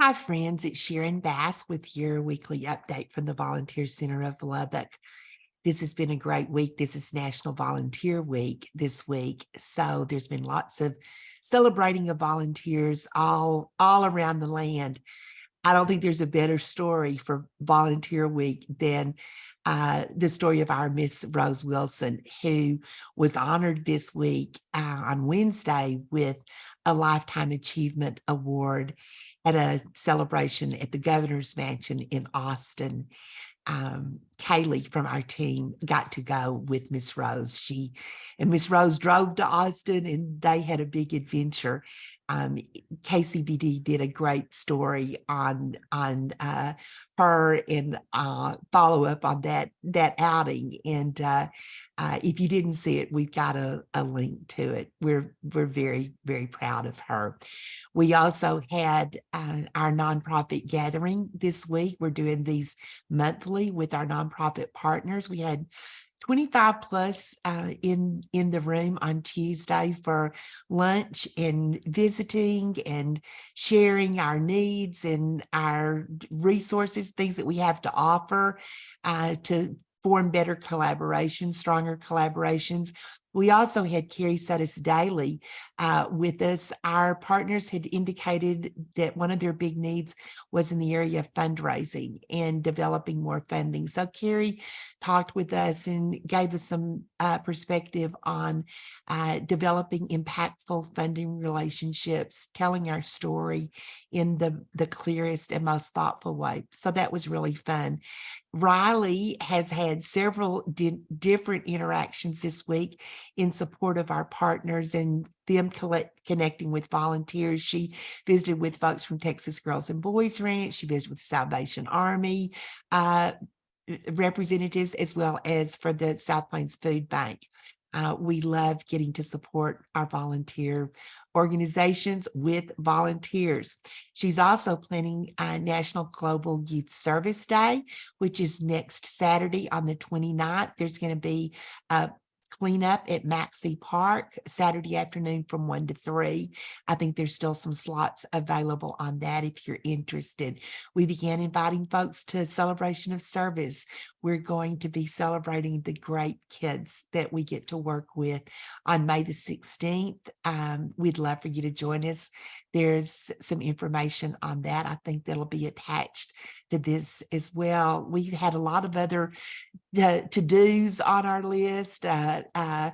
Hi, friends. It's Sharon Bass with your weekly update from the Volunteer Center of Lubbock. This has been a great week. This is National Volunteer Week this week. So there's been lots of celebrating of volunteers all, all around the land. I don't think there's a better story for Volunteer Week than uh, the story of our Miss Rose Wilson, who was honored this week uh, on Wednesday with a Lifetime Achievement Award at a celebration at the Governor's Mansion in Austin. Um, Kaylee from our team got to go with Miss Rose. She and Miss Rose drove to Austin and they had a big adventure. Um, KCBD did a great story on on uh, her and uh, follow up on that that outing. And uh, uh, if you didn't see it, we've got a, a link to it. We're we're very very proud of her. We also had uh, our nonprofit gathering this week. We're doing these monthly with our nonprofit partners. We had 25 plus uh, in in the room on Tuesday for lunch and visiting and sharing our needs and our resources, things that we have to offer uh, to form better collaborations, stronger collaborations. We also had Carrie Sudis Daly uh, with us. Our partners had indicated that one of their big needs was in the area of fundraising and developing more funding. So Carrie talked with us and gave us some uh, perspective on uh, developing impactful funding relationships, telling our story in the, the clearest and most thoughtful way. So that was really fun. Riley has had several di different interactions this week in support of our partners and them connecting with volunteers. She visited with folks from Texas Girls and Boys Ranch. She visited with Salvation Army uh, representatives as well as for the South Plains Food Bank. Uh, we love getting to support our volunteer organizations with volunteers. She's also planning a National Global Youth Service Day, which is next Saturday on the 29th. There's going to be a cleanup at Maxey Park Saturday afternoon from one to three. I think there's still some slots available on that if you're interested. We began inviting folks to celebration of service. We're going to be celebrating the great kids that we get to work with on May the 16th. Um, we'd love for you to join us. There's some information on that. I think that'll be attached to this as well. We've had a lot of other uh, to-dos on our list. Uh, uh,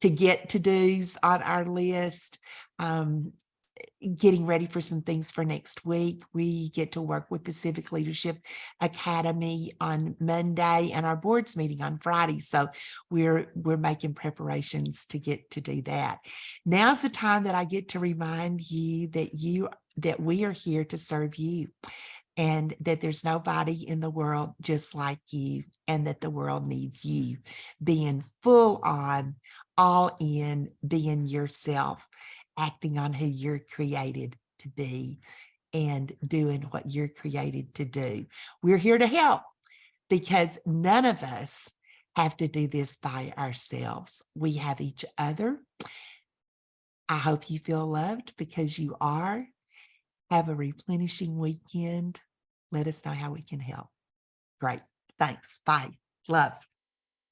to get to dos on our list. Um, getting ready for some things for next week. We get to work with the Civic Leadership Academy on Monday and our boards meeting on Friday. So we're we're making preparations to get to do that. Now's the time that I get to remind you that you that we are here to serve you and that there's nobody in the world just like you and that the world needs you. Being full on all in being yourself acting on who you're created to be and doing what you're created to do. We're here to help because none of us have to do this by ourselves. We have each other. I hope you feel loved because you are. Have a replenishing weekend. Let us know how we can help. Great. Thanks. Bye. Love.